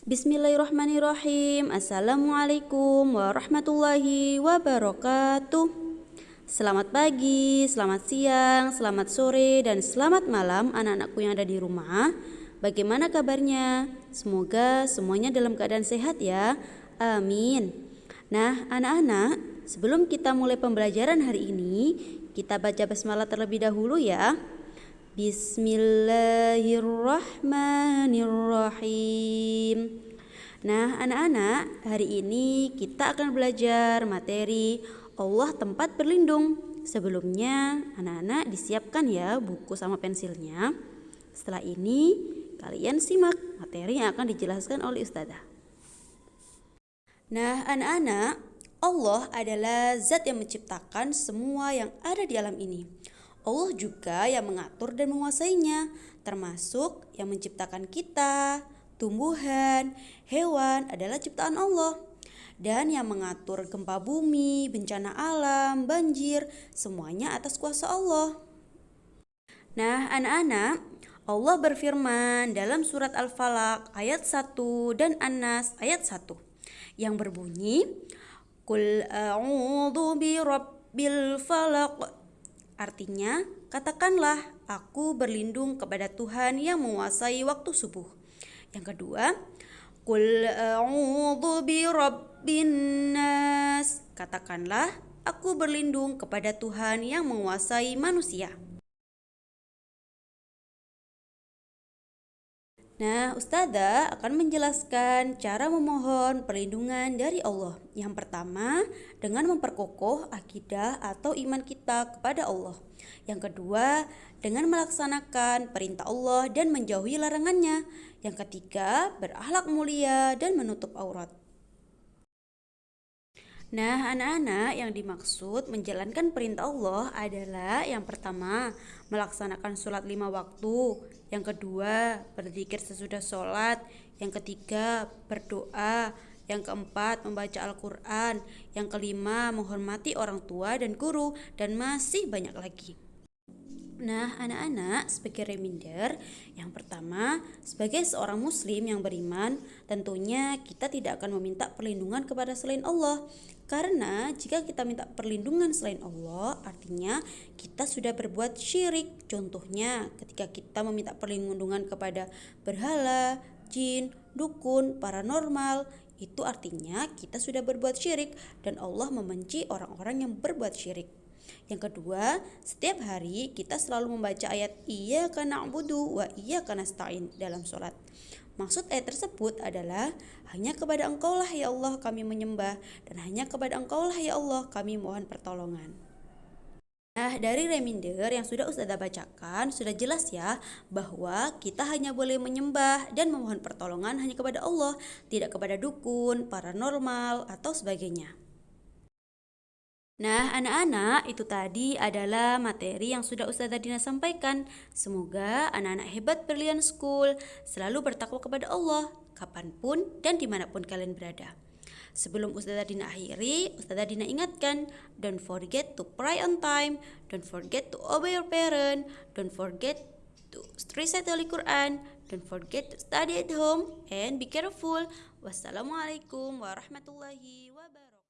Bismillahirrahmanirrahim. Assalamualaikum warahmatullahi wabarakatuh. Selamat pagi, selamat siang, selamat sore, dan selamat malam anak-anakku yang ada di rumah. Bagaimana kabarnya? Semoga semuanya dalam keadaan sehat ya. Amin. Nah, anak-anak, sebelum kita mulai pembelajaran hari ini, kita baca basmalah terlebih dahulu ya. Bismillahirrahmanirrahim. Nah, anak-anak, hari ini kita akan belajar materi Allah tempat berlindung. Sebelumnya, anak-anak disiapkan ya buku sama pensilnya. Setelah ini, kalian simak materi yang akan dijelaskan oleh Ustazah. Nah, anak-anak, Allah adalah zat yang menciptakan semua yang ada di alam ini. Allah juga yang mengatur dan menguasainya, termasuk yang menciptakan kita, tumbuhan, hewan adalah ciptaan Allah. Dan yang mengatur gempa bumi, bencana alam, banjir, semuanya atas kuasa Allah. Nah, anak-anak, Allah berfirman dalam surat Al-Falaq ayat 1 dan An-Nas ayat 1 yang berbunyi Qul a'udzu birabbil falaq Artinya, katakanlah, aku berlindung kepada Tuhan yang menguasai waktu subuh. Yang kedua, Qul a'udzu birabbin nas. Katakanlah, aku berlindung kepada Tuhan yang menguasai manusia. Nah, Ustazah akan menjelaskan cara memohon perlindungan dari Allah. Yang pertama, dengan memperkokoh akidah atau iman kita kepada Allah. Yang kedua, dengan melaksanakan perintah Allah dan menjauhi larangannya. Yang ketiga, berakhlak mulia dan menutup aurat. Nah, anak-anak yang dimaksud menjalankan perintah Allah adalah yang pertama, melaksanakan sholat lima waktu. Yang kedua, berzikir sesudah sholat. Yang ketiga, berdoa. Yang keempat, membaca Al-Quran. Yang kelima, menghormati orang tua dan guru. Dan masih banyak lagi. Nah, anak-anak, sebagai reminder, yang pertama, sebagai seorang Muslim yang beriman, tentunya kita tidak akan meminta perlindungan kepada selain Allah, karena jika kita minta perlindungan selain Allah, artinya kita sudah berbuat syirik. Contohnya, ketika kita meminta perlindungan kepada berhala, jin, dukun, paranormal, itu artinya kita sudah berbuat syirik, dan Allah membenci orang-orang yang berbuat syirik. Yang kedua, setiap hari kita selalu membaca ayat iya karena abudu wa iya karena stain dalam sholat. Maksud ayat tersebut adalah hanya kepada engkau lah ya Allah kami menyembah dan hanya kepada engkau lah ya Allah kami mohon pertolongan. Nah, dari reminder yang sudah Ustazah bacakan, sudah jelas ya bahwa kita hanya boleh menyembah dan memohon pertolongan hanya kepada Allah, tidak kepada dukun, paranormal, atau sebagainya. Nah, anak-anak, itu tadi adalah materi yang sudah Ustazah Dina sampaikan. Semoga anak-anak hebat Brilliant School selalu bertakwa kepada Allah, kapan pun dan di mana pun kalian berada. Sebelum Ustazah Dina akhiri, Ustazah Dina ingatkan, don't forget to pray on time, don't forget to obey your parent, don't forget to recite Holy Quran, don't forget to study at home, and be careful. Wassalamualaikum warahmatullahi